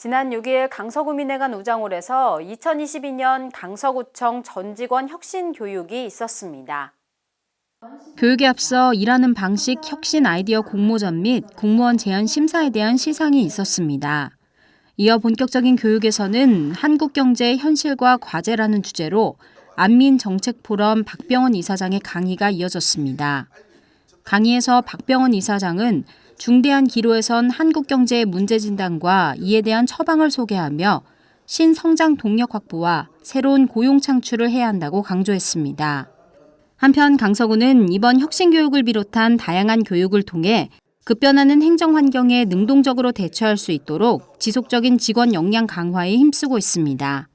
지난 6일 강서구민회관 우장홀에서 2022년 강서구청 전 직원 혁신 교육이 있었습니다. 교육에 앞서 일하는 방식 혁신 아이디어 공모전 및 공무원 제안 심사에 대한 시상이 있었습니다. 이어 본격적인 교육에서는 한국 경제의 현실과 과제라는 주제로 안민 정책 포럼 박병원 이사장의 강의가 이어졌습니다. 강의에서 박병원 이사장은 중대한 기로에선 한국 경제의 문제 진단과 이에 대한 처방을 소개하며 신성장 동력 확보와 새로운 고용 창출을 해야 한다고 강조했습니다. 한편 강서구는 이번 혁신교육을 비롯한 다양한 교육을 통해 급변하는 행정 환경에 능동적으로 대처할 수 있도록 지속적인 직원 역량 강화에 힘쓰고 있습니다.